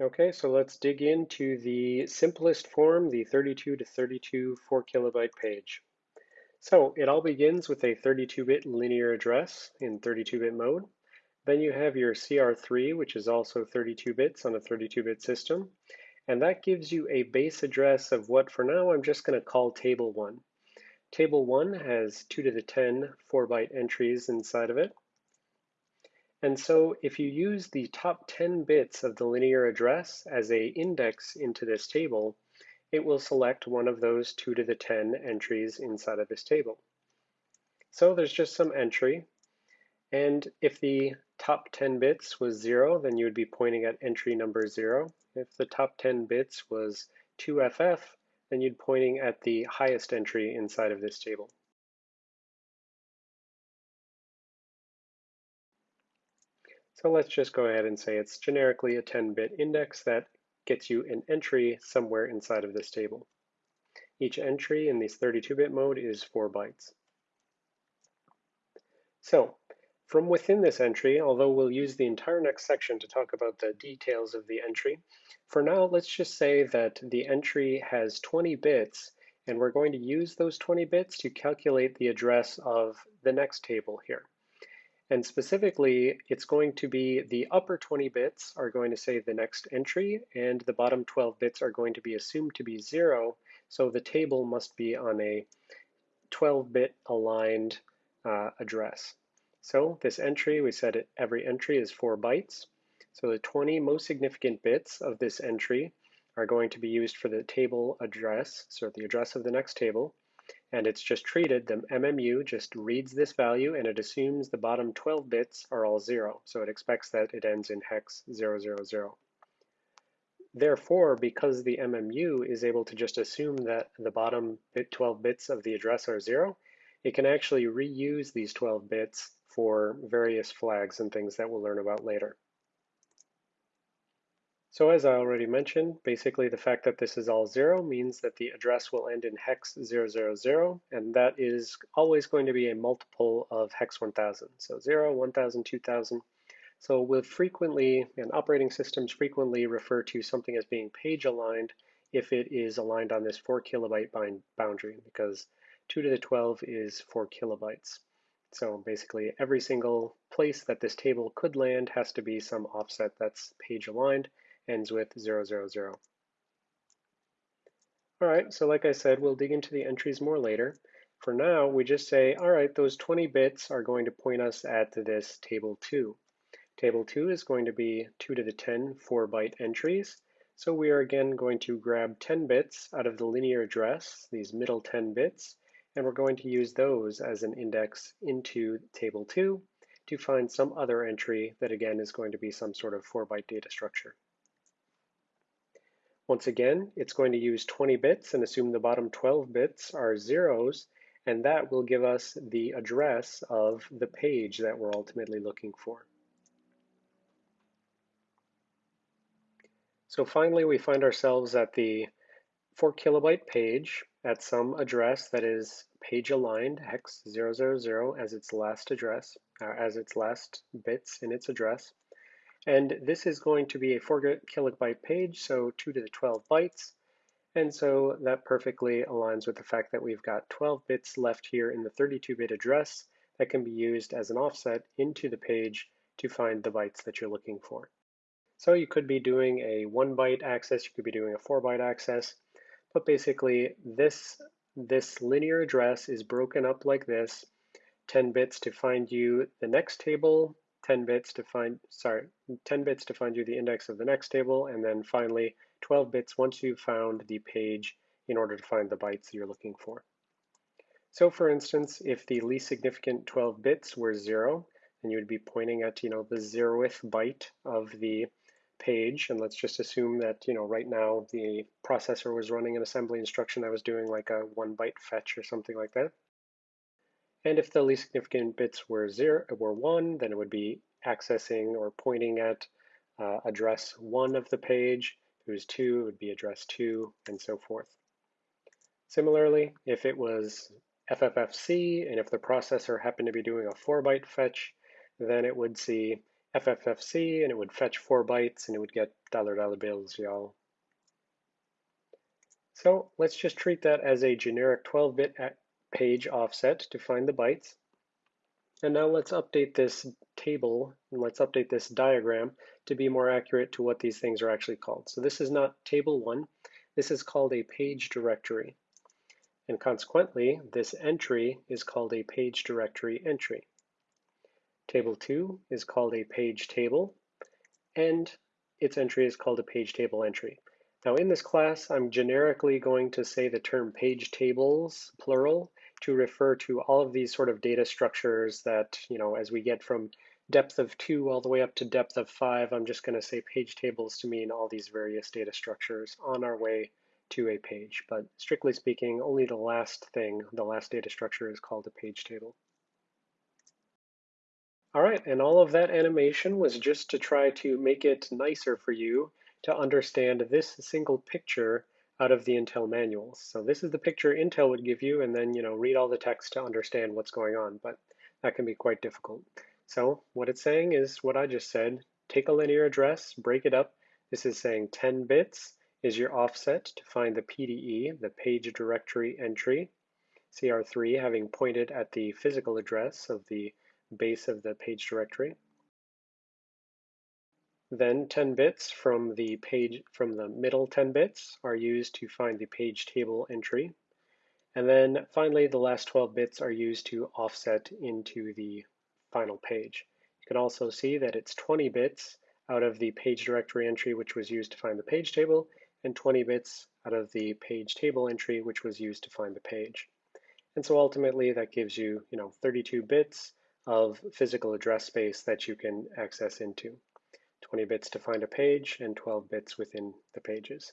Okay, so let's dig into the simplest form, the 32 to 32 4 kilobyte page. So it all begins with a 32-bit linear address in 32-bit mode. Then you have your CR3, which is also 32 bits on a 32-bit system. And that gives you a base address of what for now I'm just going to call table 1. Table 1 has 2 to the 10 4-byte entries inside of it. And so if you use the top 10 bits of the linear address as a index into this table, it will select one of those 2 to the 10 entries inside of this table. So there's just some entry. And if the top 10 bits was 0, then you would be pointing at entry number 0. If the top 10 bits was 2FF, then you'd pointing at the highest entry inside of this table. So let's just go ahead and say it's generically a 10-bit index that gets you an entry somewhere inside of this table. Each entry in this 32-bit mode is 4 bytes. So from within this entry, although we'll use the entire next section to talk about the details of the entry, for now let's just say that the entry has 20 bits and we're going to use those 20 bits to calculate the address of the next table here. And specifically, it's going to be the upper 20 bits are going to say the next entry, and the bottom 12 bits are going to be assumed to be zero, so the table must be on a 12-bit aligned uh, address. So this entry, we said it, every entry is 4 bytes. So the 20 most significant bits of this entry are going to be used for the table address, so the address of the next table, and it's just treated, the MMU just reads this value and it assumes the bottom 12 bits are all zero. So it expects that it ends in hex 000. Therefore, because the MMU is able to just assume that the bottom 12 bits of the address are zero, it can actually reuse these 12 bits for various flags and things that we'll learn about later. So as I already mentioned, basically the fact that this is all zero means that the address will end in hex 000, and that is always going to be a multiple of hex 1000. So 0, 1000, 2000. So we'll frequently, and operating systems frequently refer to something as being page aligned if it is aligned on this 4 kilobyte boundary, because 2 to the 12 is 4 kilobytes. So basically every single place that this table could land has to be some offset that's page aligned, ends with 000. All right, so like I said, we'll dig into the entries more later. For now, we just say, all right, those 20 bits are going to point us at this table 2. Table 2 is going to be 2 to the 10 4-byte entries. So we are again going to grab 10 bits out of the linear address, these middle 10 bits, and we're going to use those as an index into table 2 to find some other entry that again is going to be some sort of 4-byte data structure. Once again, it's going to use 20 bits and assume the bottom 12 bits are zeros, and that will give us the address of the page that we're ultimately looking for. So finally, we find ourselves at the 4 kilobyte page at some address that is page aligned hex 000 as its last address, uh, as its last bits in its address. And this is going to be a 4 kilobyte page, so 2 to the 12 bytes. And so that perfectly aligns with the fact that we've got 12 bits left here in the 32-bit address that can be used as an offset into the page to find the bytes that you're looking for. So you could be doing a 1 byte access, you could be doing a 4 byte access, but basically this, this linear address is broken up like this, 10 bits to find you the next table, 10 bits to find, sorry, 10 bits to find you the index of the next table, and then finally 12 bits once you've found the page in order to find the bytes you're looking for. So for instance, if the least significant 12 bits were zero, then you would be pointing at, you know, the zeroth byte of the page. And let's just assume that, you know, right now the processor was running an assembly instruction that was doing like a one byte fetch or something like that. And if the least significant bits were zero, were one, then it would be accessing or pointing at uh, address one of the page. If it was two, it would be address two, and so forth. Similarly, if it was FFFC, and if the processor happened to be doing a four byte fetch, then it would see FFFC and it would fetch four bytes and it would get dollar dollar bills, y'all. So let's just treat that as a generic 12-bit page offset to find the bytes. And now let's update this table and let's update this diagram to be more accurate to what these things are actually called. So this is not table one, this is called a page directory. And consequently, this entry is called a page directory entry. Table two is called a page table, and its entry is called a page table entry. Now in this class, I'm generically going to say the term page tables, plural, to refer to all of these sort of data structures that, you know, as we get from depth of two all the way up to depth of five, I'm just going to say page tables to mean all these various data structures on our way to a page. But strictly speaking, only the last thing, the last data structure is called a page table. All right, and all of that animation was just to try to make it nicer for you to understand this single picture out of the Intel manuals. So this is the picture Intel would give you, and then you know read all the text to understand what's going on, but that can be quite difficult. So what it's saying is what I just said. Take a linear address, break it up. This is saying 10 bits is your offset to find the PDE, the page directory entry. CR3 having pointed at the physical address of the base of the page directory. Then 10 bits from the page from the middle 10 bits are used to find the page table entry. And then finally, the last 12 bits are used to offset into the final page. You can also see that it's 20 bits out of the page directory entry, which was used to find the page table, and 20 bits out of the page table entry, which was used to find the page. And so ultimately that gives you, you know, 32 bits of physical address space that you can access into. 20 bits to find a page and 12 bits within the pages.